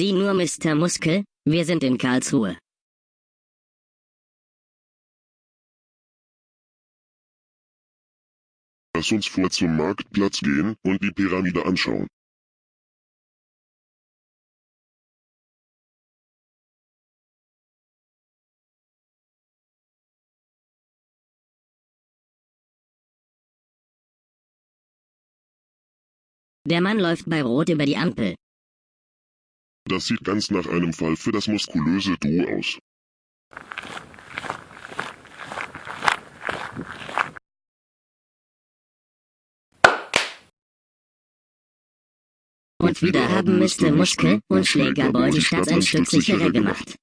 Sieh nur, Mr. Muskel, wir sind in Karlsruhe. Lass uns vor zum Marktplatz gehen und die Pyramide anschauen. Der Mann läuft bei Rot über die Ampel. Das sieht ganz nach einem Fall für das muskulöse Duo aus. Und wieder haben Mr. Muskel und Schlägerboy die Stadt ein Stück sicherer gemacht.